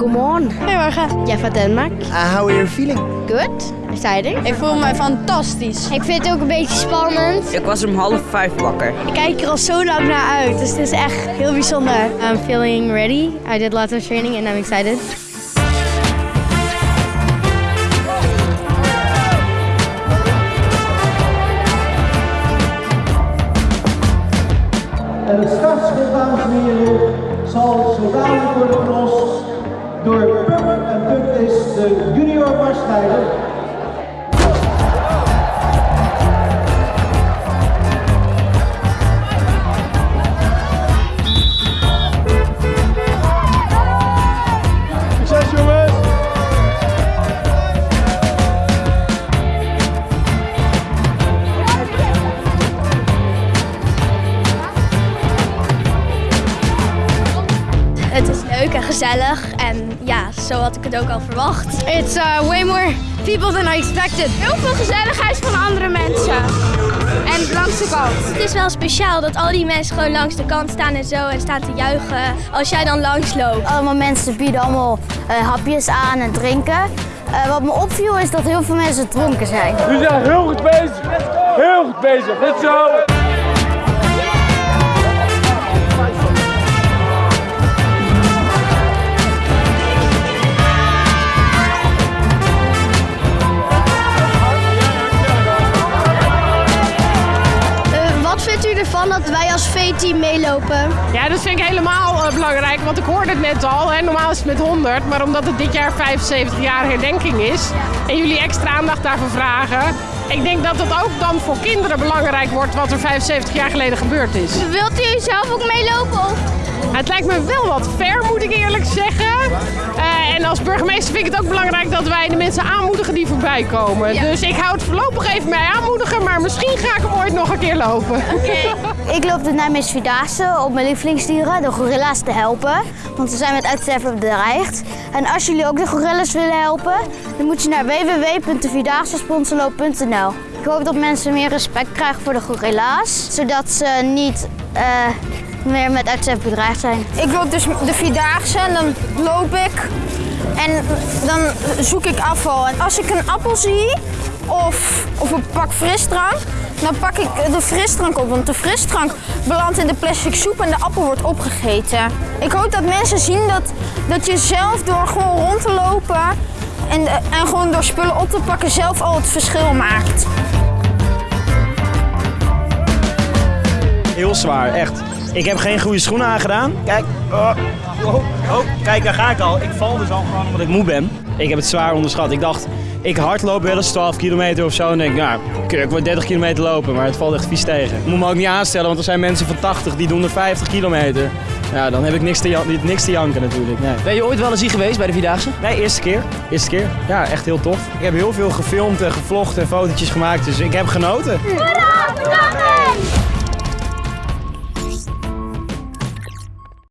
Godmorgen. Goedemorgen. Jeg er fra Danmark. Uh, how are you feeling? Good. Exciting. Ik voel me fantastisch. Ik vind het ook een beetje spannend. Ik was om half vijf wakker. Ik kijk er al zo lang naar uit, dus het is echt heel bijzonder. I'm feeling ready. I did lots of training and I'm excited. En het startschot, dames en heren, zal zo dadelijk worden gelost door Puk. En Puk is de junior marsleider. Gezellig en ja, zo had ik het ook al verwacht. It's uh, way more people than I expected. Heel veel gezelligheid van andere mensen. En langs de kant. Het is wel speciaal dat al die mensen gewoon langs de kant staan en zo en staan te juichen als jij dan langs loopt. Allemaal mensen bieden allemaal eh, hapjes aan en drinken. Eh, wat me opviel is dat heel veel mensen dronken zijn. We zijn heel goed bezig. Heel goed bezig. Goed zo. Dat wij als V-team meelopen? Ja, dat vind ik helemaal eh, belangrijk, want ik hoorde het net al. Hè. Normaal is het met 100, maar omdat het dit jaar 75 jaar herdenking is en jullie extra aandacht daarvoor vragen, ik denk dat het ook dan voor kinderen belangrijk wordt wat er 75 jaar geleden gebeurd is. Wilt u zelf ook meelopen? Het lijkt me wel wat ver, moet ik eerlijk zeggen. Burgemeester vind ik het ook belangrijk dat wij de mensen aanmoedigen die voorbij komen. Dus ik hou het voorlopig even bij aanmoedigen, maar misschien ga ik hem ooit nog een keer lopen. Ik loop de Nijmeegse Vierdaagse op mijn lievelingsdieren, de gorilla's, te helpen. Want ze zijn met uitsterven bedreigd. En als jullie ook de gorillas willen helpen, dan moet je naar www.devierdaagse.sponsorloop.nl. Ik hoop dat mensen meer respect krijgen voor de gorilla's, zodat ze niet eh, meer met uitsterven bedreigd zijn. Ik loop dus de Vierdaagse en dan loop ik en dan zoek ik afval. En als ik een appel zie of, of een pak frisdrank, dan pak ik de frisdrank op. Want de frisdrank belandt in de plastic soep en de appel wordt opgegeten. Ik hoop dat mensen zien dat, dat je zelf door gewoon rond te lopen en, en gewoon door spullen op te pakken zelf al het verschil maakt. Heel zwaar, echt. Ik heb geen goede schoenen aangedaan. Kijk. Oh, oh, oh. Kijk, daar ga ik al. Ik val dus al gewoon omdat ik moe ben. Ik heb het zwaar onderschat. Ik dacht, ik hardloop wel eens 12 kilometer of zo. En denk, nou, ik word 30 kilometer lopen. Maar het valt echt vies tegen. Ik moet me ook niet aanstellen, want er zijn mensen van 80 die doen er 50 kilometer. Ja, dan heb ik niks te, jan- niks te janken natuurlijk. Nee. Ben je ooit wel eens hier geweest bij de Vierdaagse? Nee, eerste keer. Eerste keer. Ja, echt heel tof. Ik heb heel veel gefilmd en gevlogd en fotootjes gemaakt, dus ik heb genoten. Hoera!